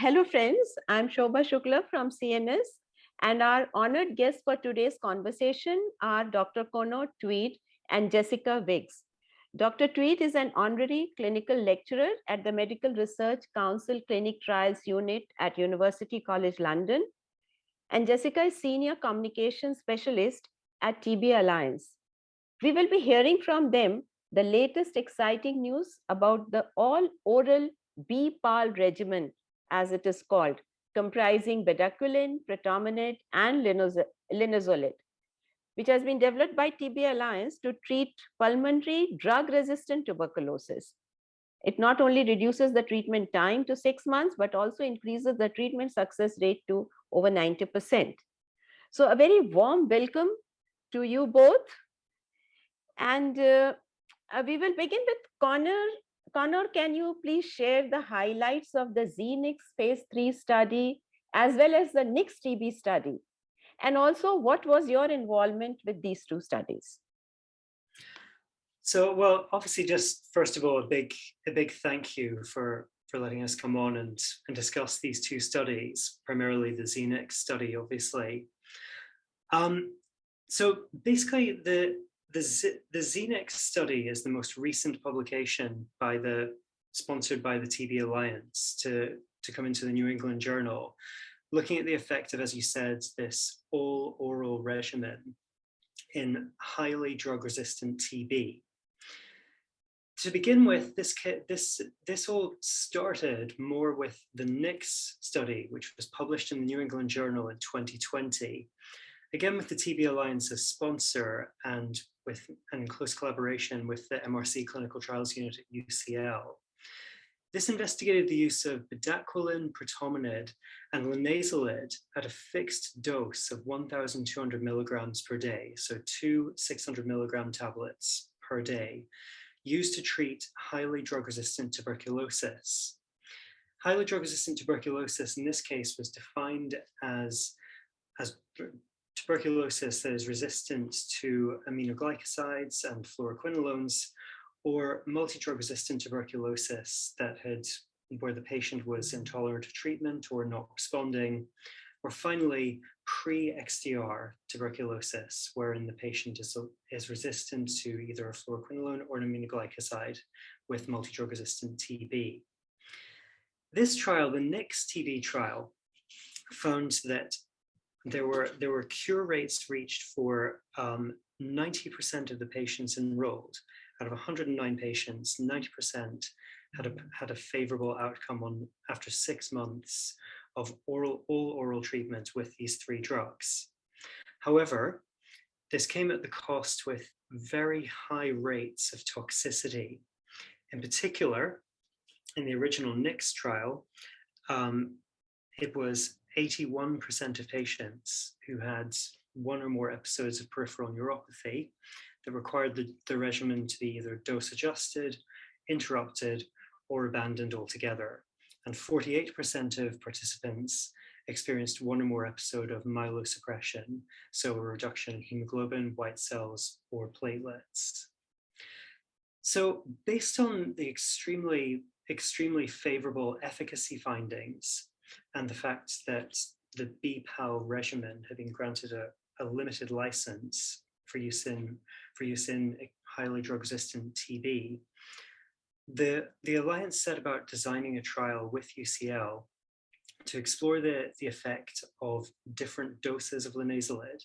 Hello friends, I'm Shobha Shukla from CNS and our honored guests for today's conversation are Dr. Conor Tweed and Jessica Wiggs. Dr. Tweed is an honorary clinical lecturer at the Medical Research Council Clinic Trials Unit at University College London and Jessica is Senior Communication Specialist at TB Alliance. We will be hearing from them the latest exciting news about the all-oral B-PAL regimen, as it is called, comprising bedaquiline, pretomanid, and linezolid, which has been developed by TB Alliance to treat pulmonary drug-resistant tuberculosis. It not only reduces the treatment time to six months, but also increases the treatment success rate to over 90%. So a very warm welcome to you both. And uh, uh, we will begin with Conor. Conor, can you please share the highlights of the ZeNix phase three study as well as the NIX TB study? And also what was your involvement with these two studies? So, well, obviously just first of all, a big, a big thank you for, for letting us come on and, and discuss these two studies, primarily the ZeNix study, obviously. Um, so basically the, the, Z, the study is the most recent publication by the sponsored by the TB Alliance to, to come into the New England Journal, looking at the effect of, as you said, this all oral regimen in highly drug resistant TB. To begin with, this, this, this all started more with the NIX study, which was published in the New England Journal in 2020, again with the TB Alliance as sponsor and with and in close collaboration with the MRC Clinical Trials Unit at UCL. This investigated the use of bedaquiline, pretomanid, and linezolid at a fixed dose of 1,200 milligrams per day, so two 600 milligram tablets per day, used to treat highly drug-resistant tuberculosis. Highly drug-resistant tuberculosis in this case was defined as, as tuberculosis that is resistant to aminoglycosides and fluoroquinolones, or multi-drug resistant tuberculosis that had where the patient was mm-hmm. intolerant to treatment or not responding, or finally pre-XDR tuberculosis, wherein the patient is, is resistant to either a fluoroquinolone or an aminoglycoside with multi-drug resistant TB. This trial, the NIX TB trial, found that there were there were cure rates reached for 90% um, of the patients enrolled. Out of 109 patients, 90% had a had a favorable outcome on after six months of oral all oral treatment with these three drugs. However, this came at the cost with very high rates of toxicity. In particular, in the original NIX trial, um, it was 81% of patients who had one or more episodes of peripheral neuropathy that required the, the regimen to be either dose adjusted, interrupted, or abandoned altogether. And 48% of participants experienced one or more episode of myelosuppression, so a reduction in hemoglobin, white cells, or platelets. So based on the extremely, extremely favorable efficacy findings, and the fact that the BPAL regimen had been granted a, a limited license for use in for use in highly drug-resistant TB, the, the Alliance set about designing a trial with UCL to explore the, the effect of different doses of linezolid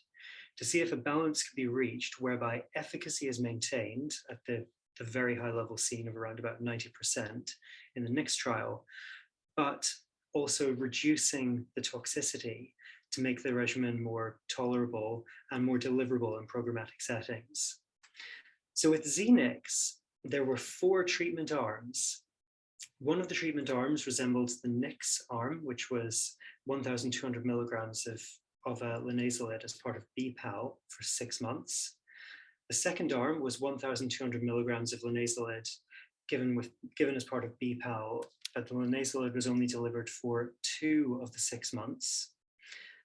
to see if a balance could be reached whereby efficacy is maintained at the, the very high level seen of around about 90% in the Nix trial, but also reducing the toxicity to make the regimen more tolerable and more deliverable in programmatic settings. So with ZeNix, there were four treatment arms. One of the treatment arms resembled the NIX arm, which was 1,200 milligrams of, of uh, linezolid as part of BPAL for six months. The second arm was 1,200 milligrams of linezolid given, with, given as part of BPAL but the linezolid was only delivered for two of the six months.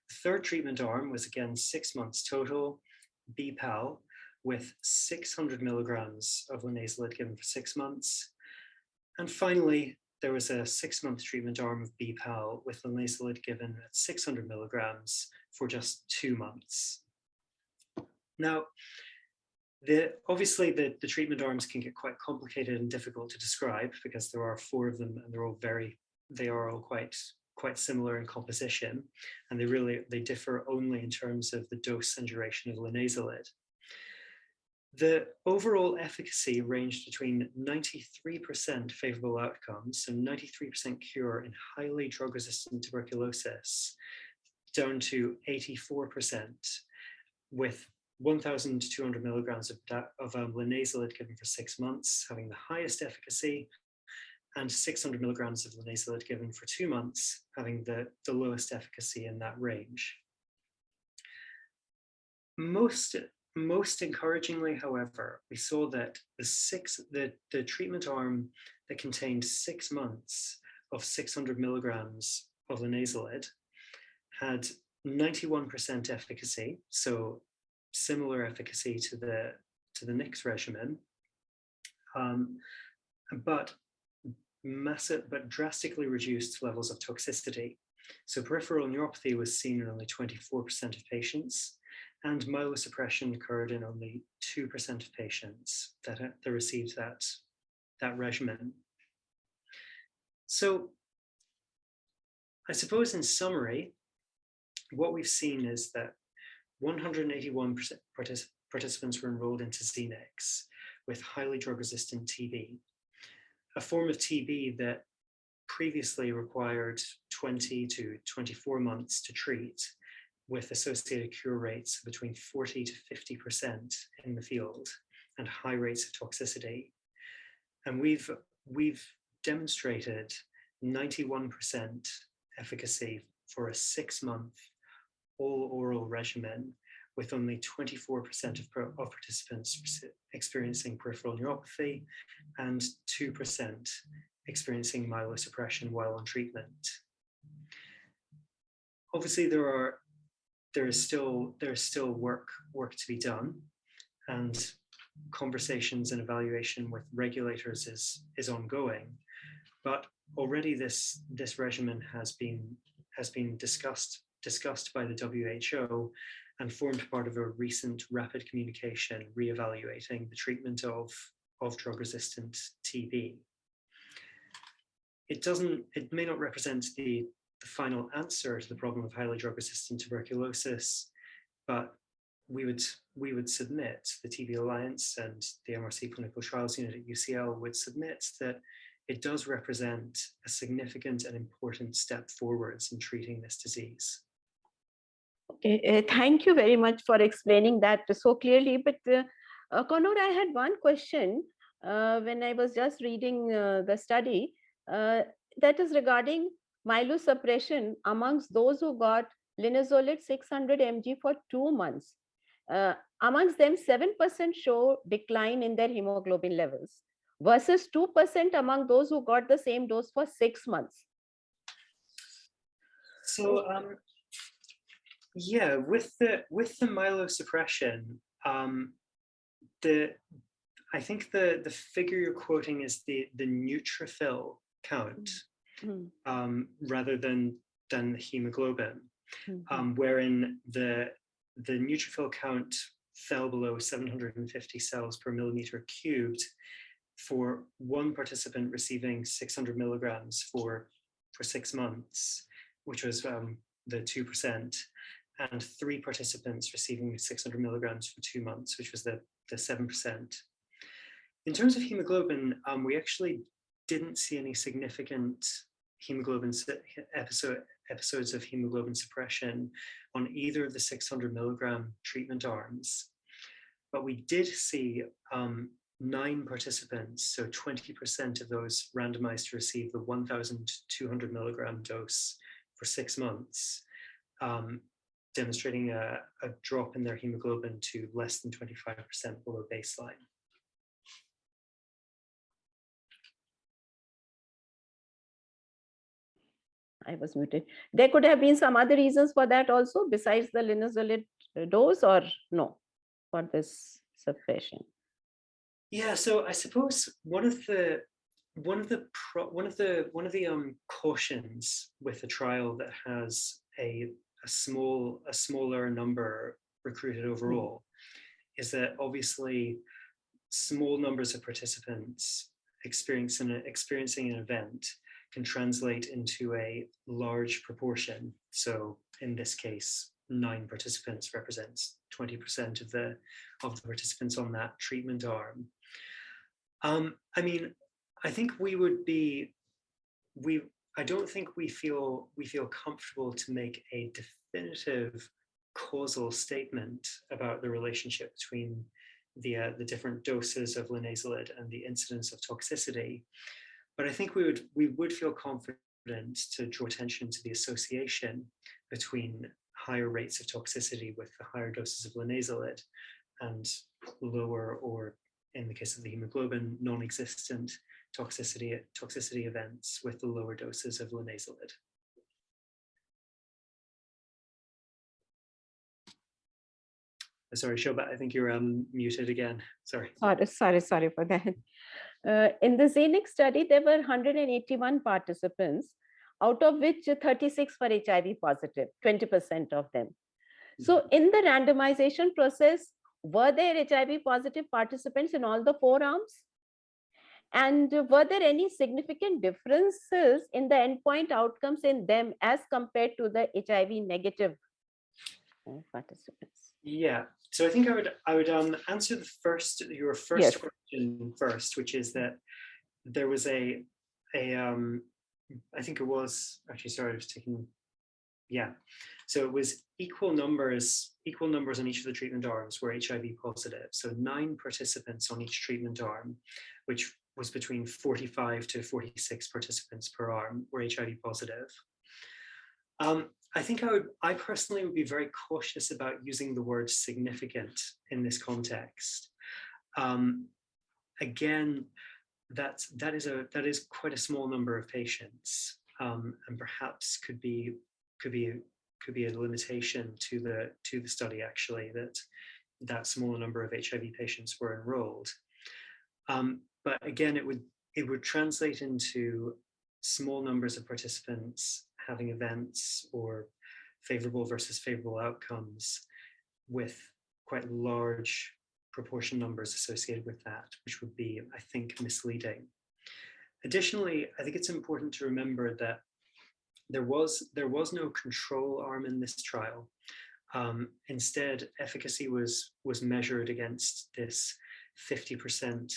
The third treatment arm was again six months total, BPAL, with 600 milligrams of linezolid given for six months. And finally, there was a six-month treatment arm of BPAL with linezolid given at 600 milligrams for just two months. Now, the, obviously the, the treatment arms can get quite complicated and difficult to describe because there are four of them and they're all very, they are all quite quite similar in composition and they really they differ only in terms of the dose and duration of linezolid. The overall efficacy ranged between 93% favorable outcomes, so 93% cure in highly drug-resistant tuberculosis, down to 84% with 1,200 milligrams of, of um, given for six months, having the highest efficacy, and 600 milligrams of linezolid given for two months, having the, the lowest efficacy in that range. Most, most encouragingly, however, we saw that the six the, the treatment arm that contained six months of 600 milligrams of linezolid had 91% efficacy, so similar efficacy to the to the Nix regimen, um, but massive but drastically reduced levels of toxicity. So peripheral neuropathy was seen in only 24% of patients, and myelosuppression occurred in only 2% of patients that, that received that, that regimen. So I suppose in summary, what we've seen is that 181 partic participants were enrolled into ZeNix with highly drug-resistant TB a form of TB that previously required 20 to 24 months to treat with associated cure rates between 40 to 50% in the field and high rates of toxicity. And we've, we've demonstrated 91% efficacy for a six month all oral regimen with only 24% of, of participants experiencing peripheral neuropathy and 2% experiencing myelosuppression while on treatment. Obviously, there are there is still there is still work work to be done, and conversations and evaluation with regulators is is ongoing. But already this this regimen has been has been discussed discussed by the WHO and formed part of a recent rapid communication re-evaluating the treatment of, of drug-resistant TB. It doesn't, it may not represent the, the final answer to the problem of highly drug-resistant tuberculosis, but we would we would submit the TB Alliance and the MRC Clinical Trials Unit at UCL would submit that it does represent a significant and important step forwards in treating this disease. Okay, uh, thank you very much for explaining that so clearly. But uh, uh, I had one question uh, when I was just reading uh, the study uh, that is regarding myelosuppression amongst those who got linezolid 600 mg for two months. amongst them, 7% show decline in their hemoglobin levels versus 2% among those who got the same dose for six months. So um, yeah, with the with the myelosuppression, um, the I think the the figure you're quoting is the the neutrophil count mm -hmm. um, rather than than the hemoglobin, mm -hmm. um, wherein the the neutrophil count fell below 750 cells per millimeter cubed for one participant receiving 600 milligrams for for six months, which was um, the two percent, and three participants receiving 600 milligrams for two months, which was the, the 7%. In terms of hemoglobin, um, we actually didn't see any significant hemoglobin episode, episodes of hemoglobin suppression on either of the 600 milligram treatment arms. But we did see um, nine participants, so 20% of those randomized to receive the 1,200 milligram dose for six months, um, demonstrating a, a drop in their hemoglobin to less than 25% below baseline. I was muted. There could have been some other reasons for that also besides the linezolid dose or no for this suppression? Yeah, so I suppose one of the one of the pro, one of the one of the um, cautions with a trial that has a a small a smaller number recruited Hmm. overall is that obviously small numbers of participants experiencing experiencing an event can translate into a large proportion. So in this case, nine participants represents 20% of the of the participants on that treatment arm. Um, I mean, I think we would be, we, I don't think we feel we feel comfortable to make a definitive causal statement about the relationship between the, uh, the different doses of linezolid and the incidence of toxicity. But I think we would, we would feel confident to draw attention to the association between higher rates of toxicity with the higher doses of linezolid and lower or in the case of the hemoglobin, non-existent toxicity, toxicity events with the lower doses of linezolid. Sorry, Shobha, I think you're um, muted again. Sorry. Sorry, sorry, sorry for that. Uh, in the ZeNix study, there were 181 participants, out of which 36 were HIV positive, 20% of them. So in the randomization process, were there HIV positive participants in all the four arms? And were there any significant differences in the endpoint outcomes in them as compared to the HIV negative uh, participants? Yeah, so I think I would I would um, answer the first your first Yes. question first, which is that there was a a um, I think it was actually sorry I was taking yeah so it was equal numbers equal numbers on each of the treatment arms were HIV positive so nine participants on each treatment arm which was between 45 to 46 participants per arm were HIV positive. Um, I think I would, I personally would be very cautious about using the word significant in this context. Um, again, that's, that is a, that is quite a small number of patients um, and perhaps could be, could be, could be a limitation to the, to the study actually that that smaller number of HIV patients were enrolled. Um, but again, it would, it would translate into small numbers of participants having events or favorable versus favorable outcomes with quite large proportion numbers associated with that, which would be, I think, misleading. Additionally, I think it's important to remember that there was, there was no control arm in this trial. Um, instead, efficacy was, was measured against this 50%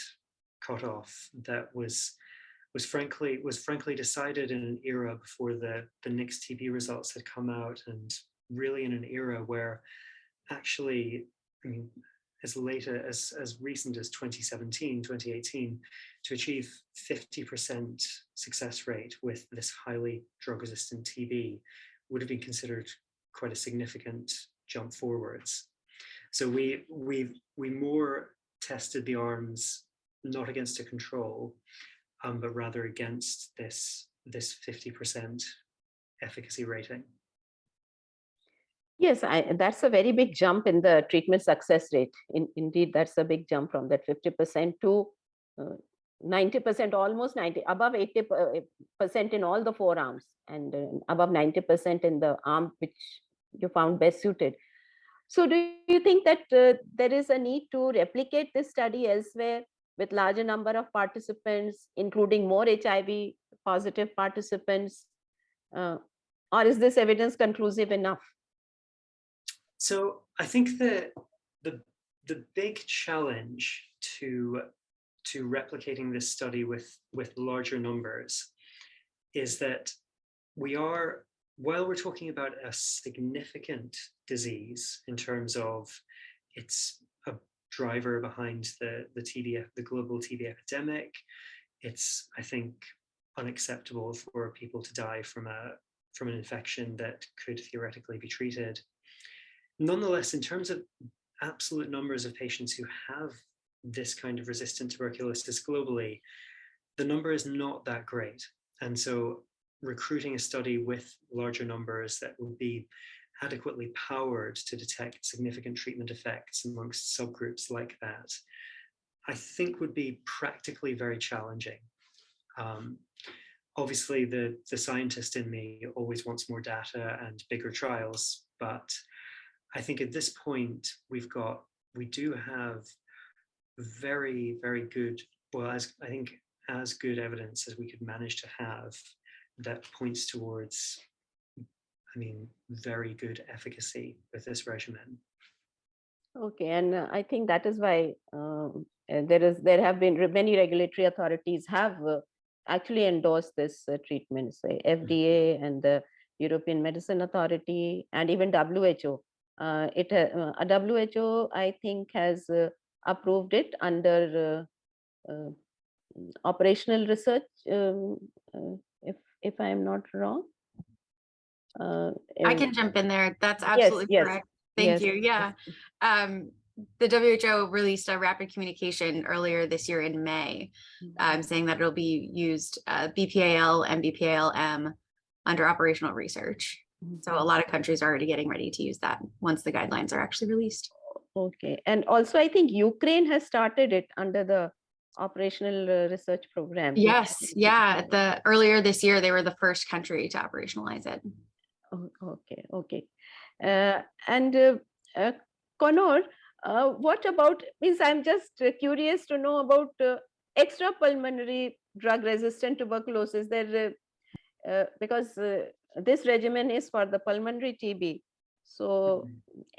cutoff that was was frankly was frankly decided in an era before the the Nix TB results had come out and really in an era where actually I mean as late as as recent as 2017 2018 to achieve 50% success rate with this highly drug resistant TB would have been considered quite a significant jump forwards. So we we we more tested the arms not against a control, um, but rather against this this 50% efficacy rating. Yes, I, that's a very big jump in the treatment success rate. In, indeed, that's a big jump from that 50% to 90%, uh, almost 90, above 80% in all the four arms and uh, above 90% in the arm which you found best suited. So do you think that uh, there is a need to replicate this study elsewhere with larger number of participants, including more HIV positive participants? Uh, or is this evidence conclusive enough? So I think that the, the big challenge to, to replicating this study with, with larger numbers is that we are, while we're talking about a significant disease in terms of its driver behind the, the TB, the global TB epidemic. It's, I think, unacceptable for people to die from a from an infection that could theoretically be treated. Nonetheless, in terms of absolute numbers of patients who have this kind of resistant tuberculosis globally, the number is not that great. And so recruiting a study with larger numbers that will be adequately powered to detect significant treatment effects amongst subgroups like that, I think would be practically very challenging. Um, obviously, the, the scientist in me always wants more data and bigger trials, but I think at this point, we've got, we do have very, very good, well, as I think as good evidence as we could manage to have that points towards, I mean, very good efficacy with this regimen. Okay, and uh, I think that is why um, there is there have been re- many regulatory authorities have uh, actually endorsed this uh, treatment, say FDA and the European Medicine Authority and even WHO. Uh, it uh, uh, WHO I think has uh, approved it under uh, uh, mm, operational research. Um, uh, if if I am not wrong. Uh, I can jump in there. That's absolutely yes, correct. Thank yes, you. Yeah. Um, the WHO released a rapid communication earlier this year in May, um, saying that it'll be used uh, BPAL and BPAL-M under operational research. So a lot of countries are already getting ready to use that once the guidelines are actually released. Okay, and also I think Ukraine has started it under the operational uh, research program. Yes, yeah. The earlier this year, they were the first country to operationalize it. Oh, Okay, okay. Uh, And uh, uh, Conor, uh, what about, means I'm just uh, curious to know about uh, extrapulmonary drug-resistant tuberculosis. There, uh, uh, because uh, this regimen is for the pulmonary TB. So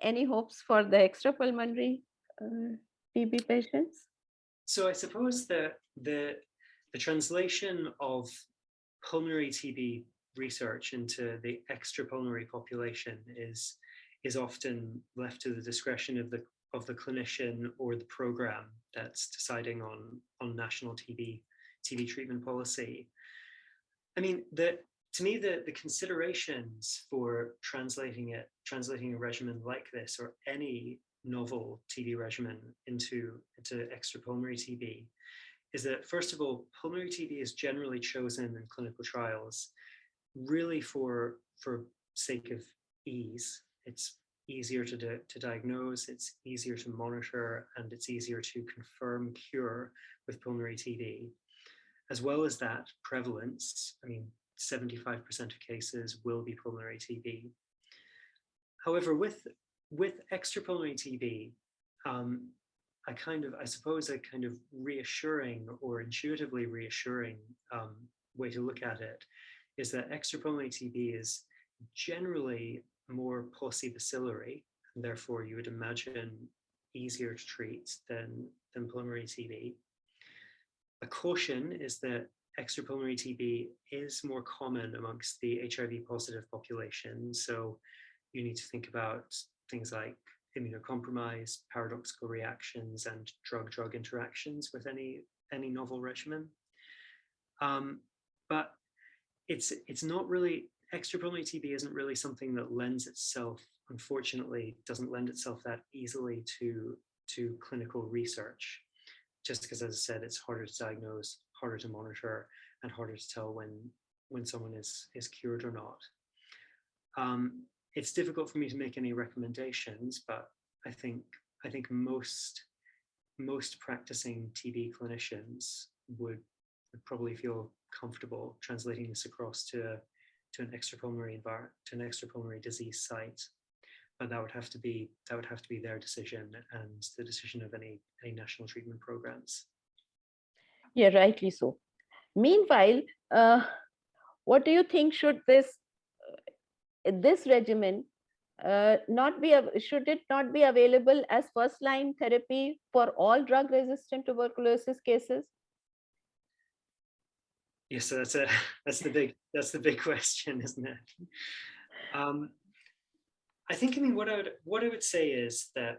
any hopes for the extrapulmonary uh, TB patients? So I suppose that the the translation of pulmonary TB research into the extrapulmonary population is is often left to the discretion of the of the clinician or the program that's deciding on on national TB TB treatment policy. I mean, the to me the the considerations for translating it translating a regimen like this or any novel TB regimen into into extrapulmonary TB is that first of all, pulmonary TB is generally chosen in clinical trials really for for sake of ease. It's easier to, to diagnose, it's easier to monitor, and it's easier to confirm cure with pulmonary TB. As well as that, prevalence, I mean, 75% of cases will be pulmonary TB. However, with with extrapulmonary TB, um, a kind of, I suppose, a kind of reassuring or intuitively reassuring um, way to look at it is that extrapulmonary TB is generally more paucibacillary, and therefore you would imagine easier to treat than, than pulmonary TB. A caution is that extrapulmonary TB is more common amongst the HIV positive population. So you need to think about things like immunocompromise, paradoxical reactions, and drug-drug interactions with any any novel regimen. Um, but it's it's not really extrapulmonary TB isn't really something that lends itself, unfortunately, doesn't lend itself that easily to to clinical research, just because, as I said, it's harder to diagnose, harder to monitor, and harder to tell when when someone is is cured or not. Um, it's difficult for me to make any recommendations, but I think I think most most practicing TB clinicians would, would probably feel comfortable translating this across to to an extrapulmonary environment to an extrapulmonary disease site. But that would have to be that would have to be their decision and the decision of any any national treatment programs. Yeah, rightly so. Meanwhile, uh, what do you think should this uh, this regimen uh, not be should it not be available as first line therapy for all drug resistant tuberculosis cases? Yes, so that's a that's the big that's the big question, isn't it? Um, I think I mean what I would what I would say is that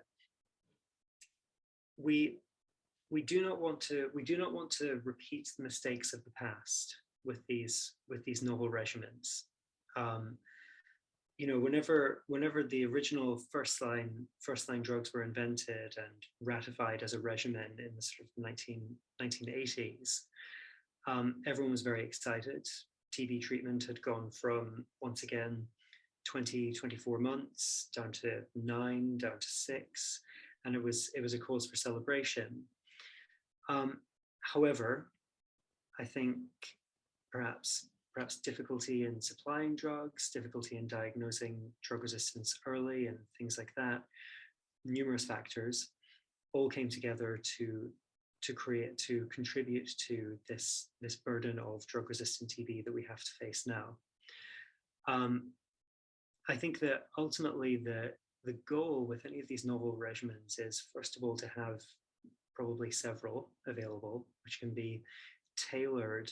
we we do not want to we do not want to repeat the mistakes of the past with these with these novel regimens. Um, you know, whenever whenever the original first line first line drugs were invented and ratified as a regimen in the sort of 19, 1980s, um, everyone was very excited. TB treatment had gone from once again 20, 24 months down to nine, down to six, and it was it was a cause for celebration. Um, however, I think perhaps perhaps difficulty in supplying drugs, difficulty in diagnosing drug resistance early and things like that, numerous factors all came together to to create to contribute to this this burden of drug resistant TB that we have to face now. Um, I think that ultimately the the goal with any of these novel regimens is first of all to have probably several available, which can be tailored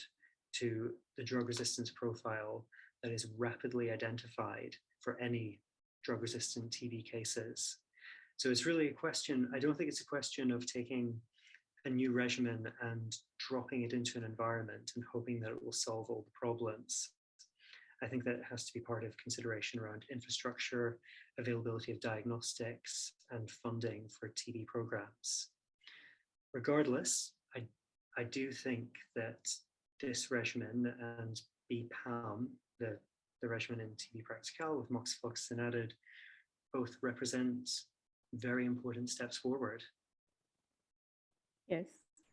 to the drug resistance profile that is rapidly identified for any drug resistant TB cases. So it's really a question, I don't think it's a question of taking a new regimen and dropping it into an environment and hoping that it will solve all the problems. I think that has to be part of consideration around infrastructure, availability of diagnostics, and funding for TB programs. Regardless, I, I do think that this regimen and BPaLM, the, the regimen in TB-PRACTECAL with moxifloxacin added, both represent very important steps forward. Yes,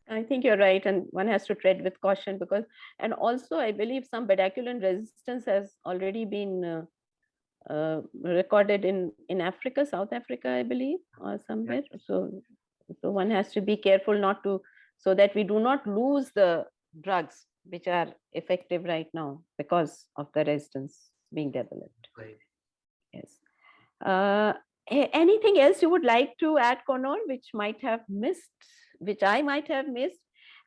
I think you're right. And one has to tread with caution because, and also I believe some bedaquiline resistance has already been uh, uh, recorded in, in Africa, South Africa, I believe, or somewhere. Yeah. So, so one has to be careful not to, so that we do not lose the drugs which are effective right now because of the resistance being developed. Right. Yes. Uh, anything else you would like to add, Conor, which might have missed, which I might have missed?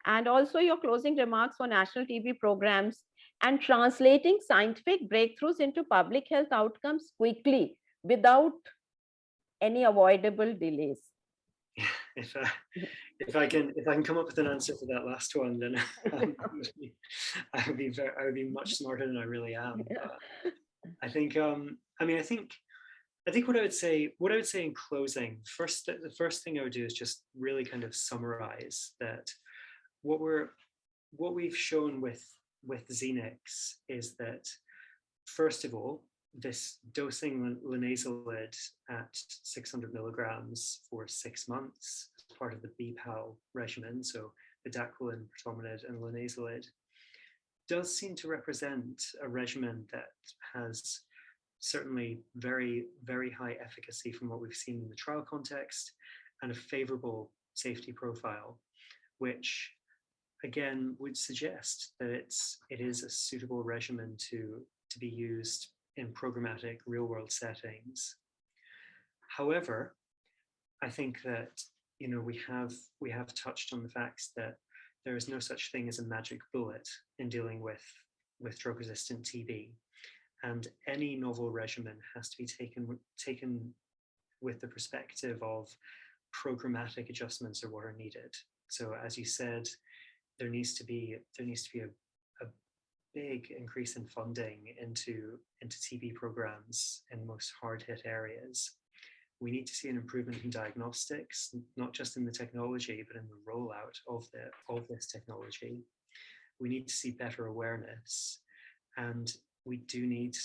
And also your closing remarks for national TB programs and translating scientific breakthroughs into public health outcomes quickly without any avoidable delays. if I, if I can if I can come up with an answer for that last one, then um, I would be I would be much smarter than I really am. I think um, I mean I think I think what I would say what I would say in closing first the first thing I would do is just really kind of summarize that what we're what we've shown with with ZeNix is that first of all this dosing linezolid at 600 milligrams for six months as part of the BPAL regimen, so bedaquiline, pretomanid, and linezolid, does seem to represent a regimen that has certainly very, very high efficacy from what we've seen in the trial context and a favorable safety profile, which again would suggest that it's it is a suitable regimen to to be used in programmatic real world settings. However, I think that you know we have we have touched on the facts that there is no such thing as a magic bullet in dealing with with drug resistant TB and any novel regimen has to be taken taken with the perspective of programmatic adjustments are what are needed. So as you said, there needs to be there needs to be a, big increase in funding into, into TB programs in most hard hit areas. We need to see an improvement in diagnostics, not just in the technology, but in the rollout of, the, of this technology. We need to see better awareness and we do need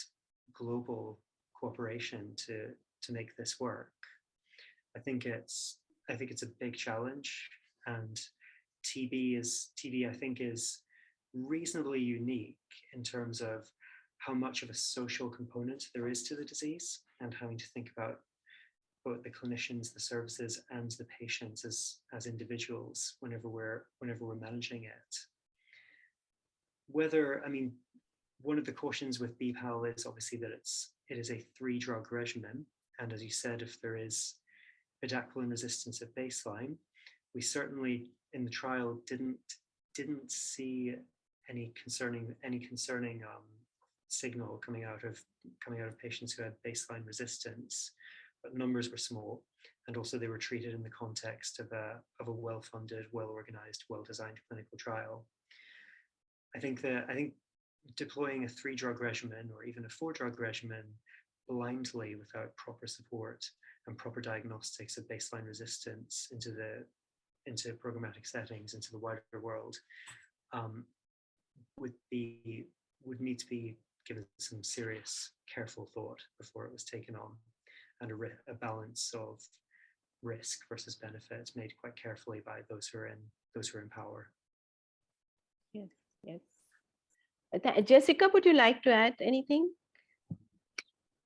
global cooperation to, to make this work. I think it's I think it's a big challenge and TB is TB I think is reasonably unique in terms of how much of a social component there is to the disease and having to think about both the clinicians, the services, and the patients as, as individuals whenever we're whenever we're managing it. Whether, I mean, one of the cautions with BPAL is obviously that it's it is a three drug regimen. And as you said, if there is bedaquiline resistance at baseline, we certainly in the trial didn't didn't see any concerning any concerning um, signal coming out of coming out of patients who had baseline resistance, but numbers were small, and also they were treated in the context of a of a well-funded, well-organized, well-designed clinical trial. I think that I think deploying a three-drug regimen or even a four-drug regimen blindly without proper support and proper diagnostics of baseline resistance into the into programmatic settings, into the wider world, um, would be would need to be given some serious, careful thought before it was taken on, and a, a balance of risk versus benefit made quite carefully by those who are in those who are in power. Yes, Yes. Jessica, would you like to add anything?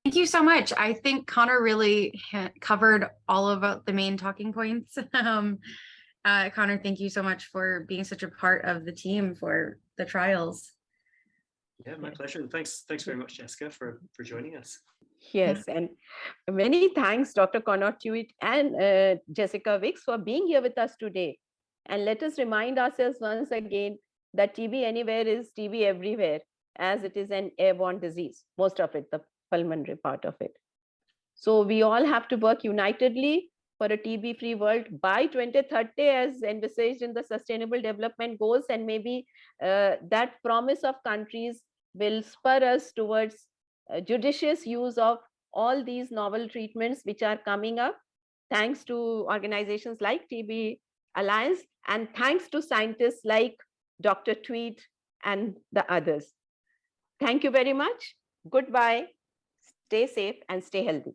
Thank you so much. I think Conor really covered all of uh, the main talking points. Um, uh, Conor, thank you so much for being such a part of the team for the trials. Yeah, my pleasure. And thanks, thanks very much, Jessica, for, for joining us. Yes, and many thanks, Dr. Conor Tweed and uh, Jessica Wiggs for being here with us today. And let us remind ourselves once again that TB anywhere is TB everywhere, as it is an airborne disease, most of it, the pulmonary part of it. So we all have to work unitedly for a TB-free world by 2030 as envisaged in the Sustainable Development Goals and maybe uh, that promise of countries will spur us towards uh, judicious use of all these novel treatments which are coming up thanks to organizations like TB Alliance and thanks to scientists like Dr. Tweed and the others. Thank you very much. Goodbye. Stay safe and stay healthy.